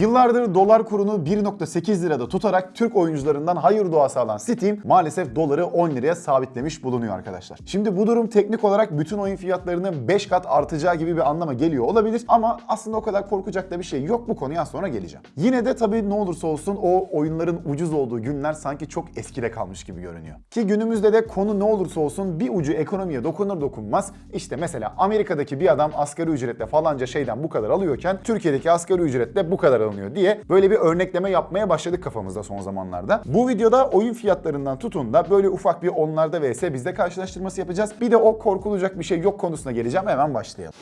Yıllardır dolar kurunu 1.8 lirada tutarak Türk oyuncularından hayır duası alan Steam maalesef doları 10 liraya sabitlemiş bulunuyor arkadaşlar. Şimdi bu durum teknik olarak bütün oyun fiyatlarının 5 kat artacağı gibi bir anlama geliyor olabilir ama aslında o kadar korkacak da bir şey yok bu konuya sonra geleceğim. Yine de tabii ne olursa olsun o oyunların ucuz olduğu günler sanki çok eskide kalmış gibi görünüyor. Ki günümüzde de konu ne olursa olsun bir ucu ekonomiye dokunur dokunmaz işte mesela Amerika'daki bir adam asgari ücretle falanca şeyden bu kadar alıyorken Türkiye'deki asgari ücretle bu kadar alınıyor diye böyle bir örnekleme yapmaya başladık kafamızda son zamanlarda. Bu videoda oyun fiyatlarından tutun da böyle ufak bir onlarda vs bizde karşılaştırması yapacağız. Bir de o korkulacak bir şey yok konusuna geleceğim hemen başlayalım.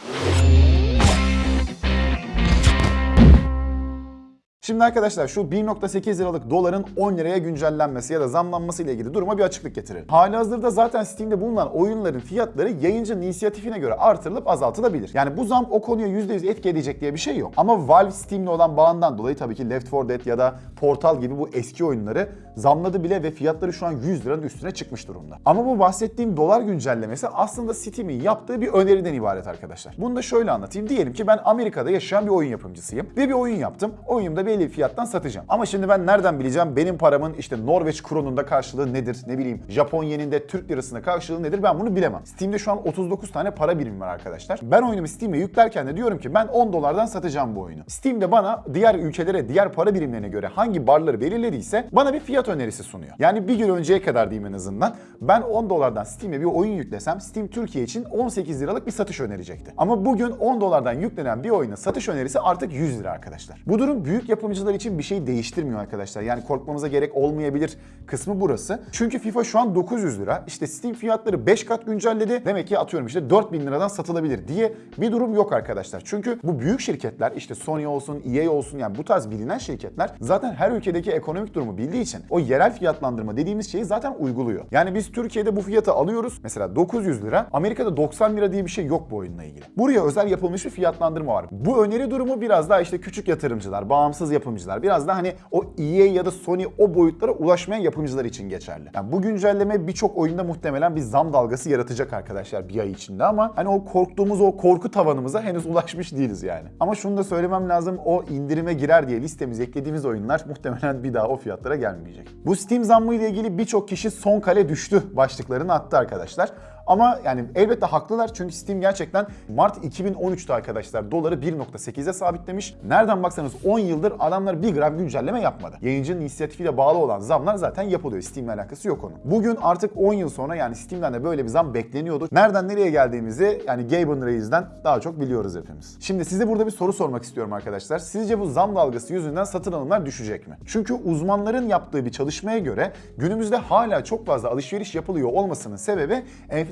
Şimdi arkadaşlar şu 1.8 liralık doların 10 liraya güncellenmesi ya da zamlanması ile ilgili duruma bir açıklık getirelim. Halihazırda zaten Steam'de bulunan oyunların fiyatları yayıncının inisiyatifine göre artırılıp azaltılabilir. Yani bu zam o konuya %100 etki edecek diye bir şey yok. Ama Valve Steam'le olan bağından dolayı tabii ki Left 4 Dead ya da Portal gibi bu eski oyunları zamladı bile ve fiyatları şu an 100 liranın üstüne çıkmış durumda. Ama bu bahsettiğim dolar güncellemesi aslında Steam'in yaptığı bir öneriden ibaret arkadaşlar. Bunu da şöyle anlatayım. Diyelim ki ben Amerika'da yaşayan bir oyun yapımcısıyım ve bir oyun yaptım. Oyunumda belli bir fiyattan satacağım. Ama şimdi ben nereden bileceğim benim paramın işte Norveç kronunda karşılığı nedir? Ne bileyim Japon yeninde Türk lirasında karşılığı nedir? Ben bunu bilemem. Steam'de şu an 39 tane para birimi var arkadaşlar. Ben oyunumu Steam'e yüklerken de diyorum ki ben 10 dolardan satacağım bu oyunu. Steam'de bana diğer ülkelere, diğer para birimlerine göre hangi barları belirlediyse bana bir fiyat önerisi sunuyor. Yani bir gün önceye kadar diyeyim en azından. Ben 10 dolardan Steam'e bir oyun yüklesem Steam Türkiye için 18 liralık bir satış önerecekti. Ama bugün 10 dolardan yüklenen bir oyuna satış önerisi artık 100 lira arkadaşlar. Bu durum büyük yapımcılar için bir şey değiştirmiyor arkadaşlar. Yani korkmamıza gerek olmayabilir kısmı burası. Çünkü FIFA şu an 900 lira. İşte Steam fiyatları 5 kat güncelledi. Demek ki atıyorum işte 4000 liradan satılabilir diye bir durum yok arkadaşlar. Çünkü bu büyük şirketler işte Sony olsun, EA olsun yani bu tarz bilinen şirketler zaten her ülkedeki ekonomik durumu bildiği için o yerel fiyatlandırma dediğimiz şeyi zaten uyguluyor. Yani biz Türkiye'de bu fiyatı alıyoruz. Mesela 900 lira. Amerika'da 90 lira diye bir şey yok bu oyunla ilgili. Buraya özel yapılmış bir fiyatlandırma var. Bu öneri durumu biraz daha işte küçük yatırımcılar, bağımsız yapımcılar, biraz daha hani o EA ya da Sony o boyutlara ulaşmayan yapımcılar için geçerli. Yani bu güncelleme birçok oyunda muhtemelen bir zam dalgası yaratacak arkadaşlar bir ay içinde ama hani o korktuğumuz o korku tavanımıza henüz ulaşmış değiliz yani. Ama şunu da söylemem lazım o indirime girer diye listemize eklediğimiz oyunlar muhtemelen bir daha o fiyatlara gelmeyecek. Bu Steam zammı ile ilgili birçok kişi son kale düştü başlıklarını attı arkadaşlar. Ama yani elbette haklılar çünkü Steam gerçekten Mart 2013'te arkadaşlar doları 1.8'e sabitlemiş. Nereden baksanız 10 yıldır adamlar bir gram güncelleme yapmadı. Yayıncının inisiyatifiyle bağlı olan zamlar zaten yapılıyor. Steam'le alakası yok onun. Bugün artık 10 yıl sonra yani Steam'den de böyle bir zam bekleniyordu. Nereden nereye geldiğimizi yani Gaben Reis'den daha çok biliyoruz hepimiz. Şimdi size burada bir soru sormak istiyorum arkadaşlar. Sizce bu zam dalgası yüzünden satın alımlar düşecek mi? Çünkü uzmanların yaptığı bir çalışmaya göre günümüzde hala çok fazla alışveriş yapılıyor olmasının sebebi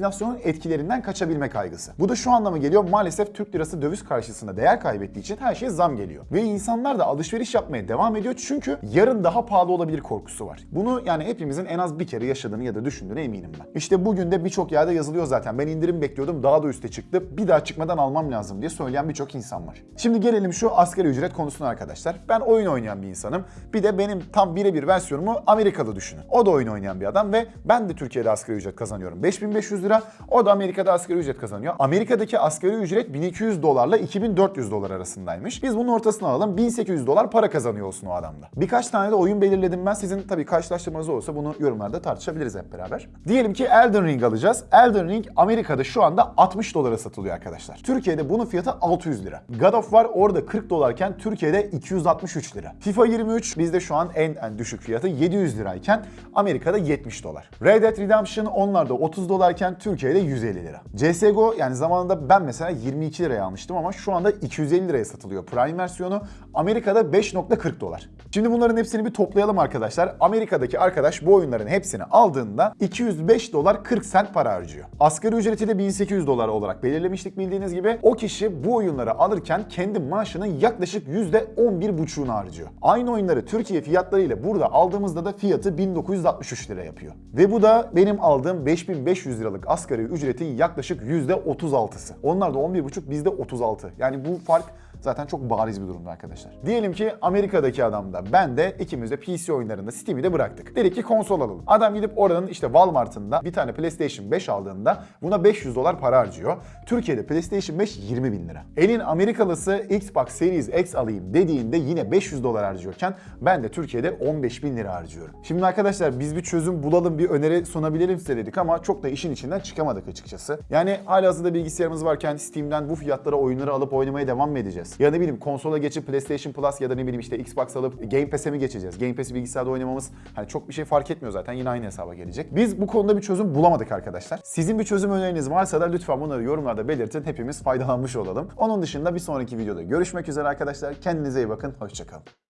enflasyonun etkilerinden kaçabilme kaygısı. Bu da şu anlama geliyor maalesef Türk lirası döviz karşısında değer kaybettiği için her şeye zam geliyor. Ve insanlar da alışveriş yapmaya devam ediyor çünkü yarın daha pahalı olabilir korkusu var. Bunu yani hepimizin en az bir kere yaşadığını ya da düşündüğüne eminim ben. İşte bugün de birçok yerde yazılıyor zaten. Ben indirim bekliyordum daha da üste çıktı. Bir daha çıkmadan almam lazım diye söyleyen birçok insan var. Şimdi gelelim şu asgari ücret konusuna arkadaşlar. Ben oyun oynayan bir insanım. Bir de benim tam birebir versiyonumu Amerikalı düşünün. O da oyun oynayan bir adam ve ben de Türkiye'de asgari ücret kazanıyorum. 5500 lira. O da Amerika'da asgari ücret kazanıyor. Amerika'daki asgari ücret 1200 dolarla 2400 dolar arasındaymış. Biz bunun ortasını alalım. 1800 dolar para kazanıyor olsun o adamda. Birkaç tane de oyun belirledim ben. Sizin tabii karşılaştırmanız olursa bunu yorumlarda tartışabiliriz hep beraber. Diyelim ki Elden Ring alacağız. Elden Ring Amerika'da şu anda 60 dolara satılıyor arkadaşlar. Türkiye'de bunun fiyatı 600 lira. God of War orada 40 dolarken Türkiye'de 263 lira. FIFA 23 bizde şu an en, en düşük fiyatı 700 lirayken Amerika'da 70 dolar. Red Dead Redemption onlarda 30 dolarken Türkiye'de 150 lira. CSGO yani zamanında ben mesela 22 liraya almıştım ama şu anda 250 liraya satılıyor Prime versiyonu. Amerika'da 5.40 dolar. Şimdi bunların hepsini bir toplayalım arkadaşlar. Amerika'daki arkadaş bu oyunların hepsini aldığında 205 dolar 40 sent para harcıyor. Asgari ücreti de 1800 dolar olarak belirlemiştik bildiğiniz gibi. O kişi bu oyunları alırken kendi maaşının yaklaşık %11,5'unu harcıyor. Aynı oyunları Türkiye fiyatlarıyla burada aldığımızda da fiyatı 1963 lira yapıyor. Ve bu da benim aldığım 5500 liralık asgari ücretin yaklaşık %36'sı. Onlar da 11,5 bizde 36. Yani bu fark zaten çok bariz bir durumda arkadaşlar. Diyelim ki Amerika'daki adam da ben de ikimiz de PC oyunlarında Steam'i de bıraktık. Dedik ki konsol alalım. Adam gidip oranın işte Walmart'ında bir tane PlayStation 5 aldığında buna 500 dolar para harcıyor. Türkiye'de PlayStation 5 20 bin lira. Elin Amerikalısı Xbox Series X alayım dediğinde yine 500 dolar harcıyorken ben de Türkiye'de 15 bin lira harcıyorum. Şimdi arkadaşlar biz bir çözüm bulalım, bir öneri sunabilelim size dedik ama çok da işin içinden çıkamadık açıkçası. Yani halihazırda bilgisayarımız varken Steam'den bu fiyatlara oyunları alıp oynamaya devam mı edeceğiz? Ya ne bileyim konsola geçip PlayStation Plus ya da ne bileyim işte Xbox alıp Game Pass'e mi geçeceğiz? Game Pass'i bilgisayarda oynamamız hani çok bir şey fark etmiyor zaten yine aynı hesaba gelecek. Biz bu konuda bir çözüm bulamadık arkadaşlar. Sizin bir çözüm öneriniz varsa da lütfen bunları yorumlarda belirtin. Hepimiz faydalanmış olalım. Onun dışında bir sonraki videoda görüşmek üzere arkadaşlar. Kendinize iyi bakın. Hoşçakalın.